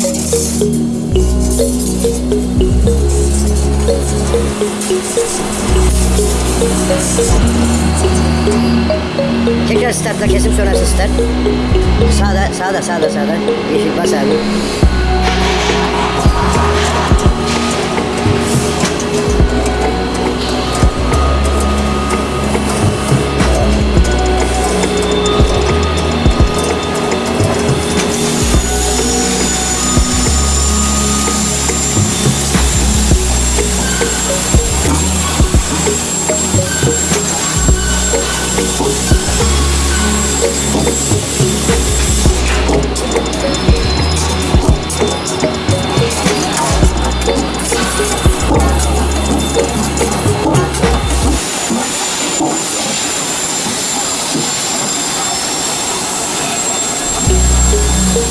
Tekrar startla kesim sonrası start. Sağda, sağda, sağda, sağda. Yeşil bas abi.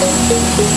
Thank you.